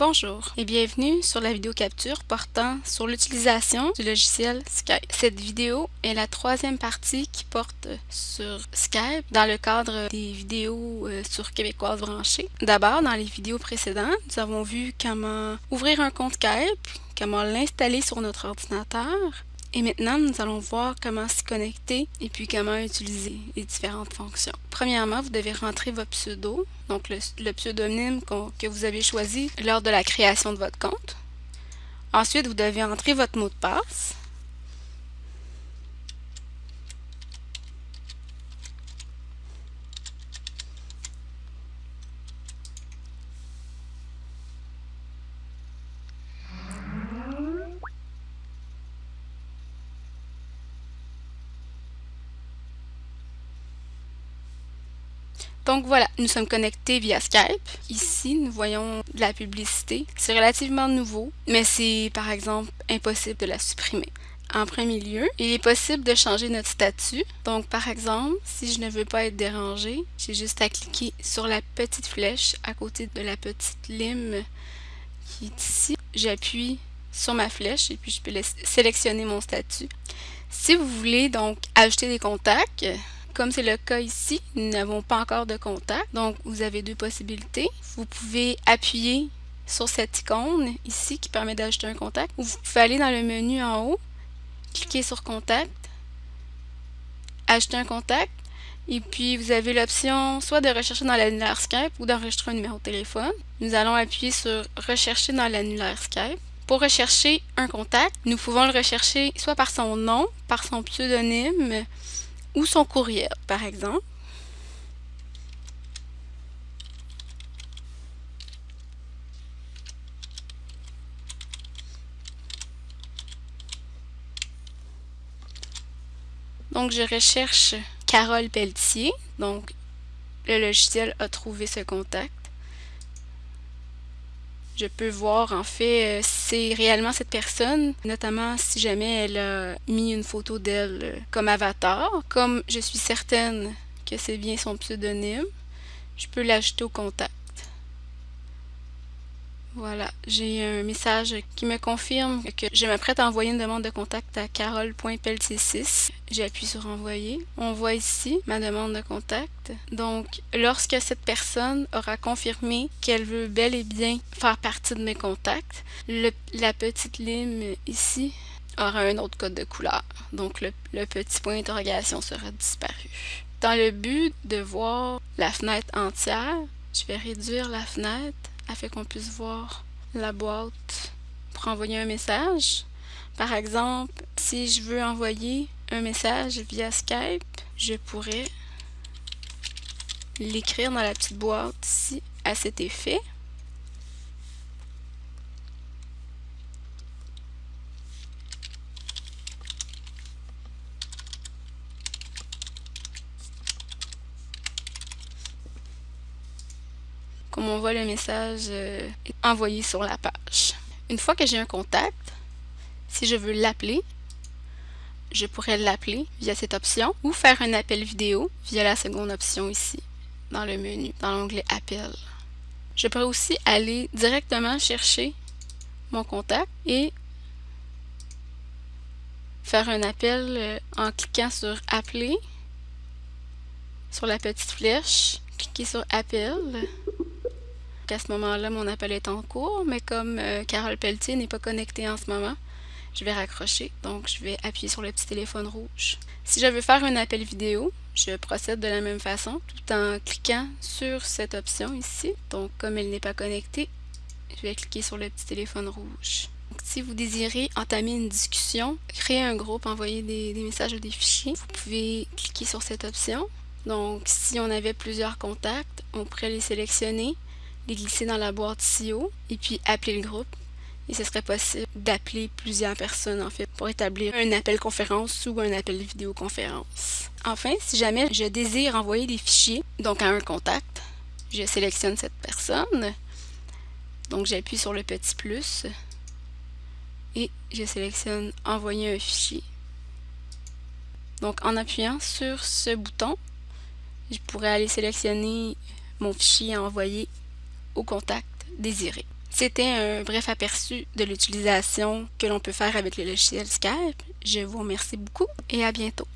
Bonjour et bienvenue sur la vidéo capture portant sur l'utilisation du logiciel Skype. Cette vidéo est la troisième partie qui porte sur Skype dans le cadre des vidéos euh, sur Québécoise branchée. D'abord, dans les vidéos précédentes, nous avons vu comment ouvrir un compte Skype, comment l'installer sur notre ordinateur, et maintenant, nous allons voir comment s'y connecter et puis comment utiliser les différentes fonctions. Premièrement, vous devez rentrer votre pseudo, donc le, pseudonyme que vous avez choisi lors de la création de votre compte. Ensuite, vous devez entrer votre mot de passe. Donc voilà, nous sommes connectés via Skype. Ici, nous voyons de la publicité. C'est relativement nouveau, mais c'est par exemple impossible de la supprimer. En premier lieu, il est possible de changer notre statut. Donc par exemple, si je ne veux pas être dérangé, j'ai juste à cliquer sur la petite flèche à côté de la petite lime qui est ici. J'appuie sur ma flèche et puis je peux sélectionner mon statut. Si vous voulez donc ajouter des contacts, comme c'est le cas ici, nous n'avons pas encore de contact. Donc, vous avez deux possibilités. Vous pouvez appuyer sur cette icône ici qui permet d'ajouter un contact. Ou vous pouvez aller dans le menu en haut, cliquer sur Contact, ajouter un contact. Et puis, vous avez l'option soit de rechercher dans l'annulaire Skype ou d'enregistrer un numéro de téléphone. Nous allons appuyer sur Rechercher dans l'annulaire Skype. Pour rechercher un contact, nous pouvons le rechercher soit par son nom, par son pseudonyme, ou son courriel, par exemple. Donc, je recherche Carole Pelletier. Donc, le logiciel a trouvé ce contact. Je peux voir en fait euh, c'est réellement cette personne, notamment si jamais elle a mis une photo d'elle euh, comme avatar. Comme je suis certaine que c'est bien son pseudonyme, je peux l'ajouter au contact. Voilà, j'ai un message qui me confirme que je m'apprête à envoyer une demande de contact à carole.peltier6. J'appuie sur envoyer. On voit ici ma demande de contact. Donc, lorsque cette personne aura confirmé qu'elle veut bel et bien faire partie de mes contacts, la petite ligne ici aura un autre code de couleur. Donc, le petit point d'interrogation sera disparu. Dans le but de voir la fenêtre entière, je vais réduire la fenêtre afin qu'on puisse voir la boîte pour envoyer un message. Par exemple, si je veux envoyer un message via Skype, je pourrais l'écrire dans la petite boîte ici à cet effet. Comme on voit le message euh, envoyé sur la page. Une fois que j'ai un contact, si je veux l'appeler, je pourrais l'appeler via cette option ou faire un appel vidéo via la seconde option ici, dans le menu, dans l'onglet Appel. Je pourrais aussi aller directement chercher mon contact et faire un appel euh, en cliquant sur Appeler, sur la petite flèche, cliquer sur Appel, à ce moment-là, mon appel est en cours, mais comme euh, Carole Pelletier n'est pas connectée en ce moment, je vais raccrocher. Donc, je vais appuyer sur le petit téléphone rouge. Si je veux faire un appel vidéo, je procède de la même façon, tout en cliquant sur cette option ici. Donc, comme elle n'est pas connectée, je vais cliquer sur le petit téléphone rouge. si vous désirez entamer une discussion, créer un groupe, envoyer des messages ou des fichiers, vous pouvez cliquer sur cette option. Donc, si on avait plusieurs contacts, on pourrait les sélectionner les glisser dans la boîte CEO et puis appeler le groupe. Et ce serait possible d'appeler plusieurs personnes en fait pour établir un appel conférence ou un appel vidéoconférence. Enfin, si jamais je désire envoyer des fichiers, donc à un contact, je sélectionne cette personne. Donc j'appuie sur le petit plus et je sélectionne envoyer un fichier. Donc en appuyant sur ce bouton, je pourrais aller sélectionner mon fichier à envoyer contact désiré. C'était un bref aperçu de l'utilisation que l'on peut faire avec le logiciel Skype. Je vous remercie beaucoup et à bientôt.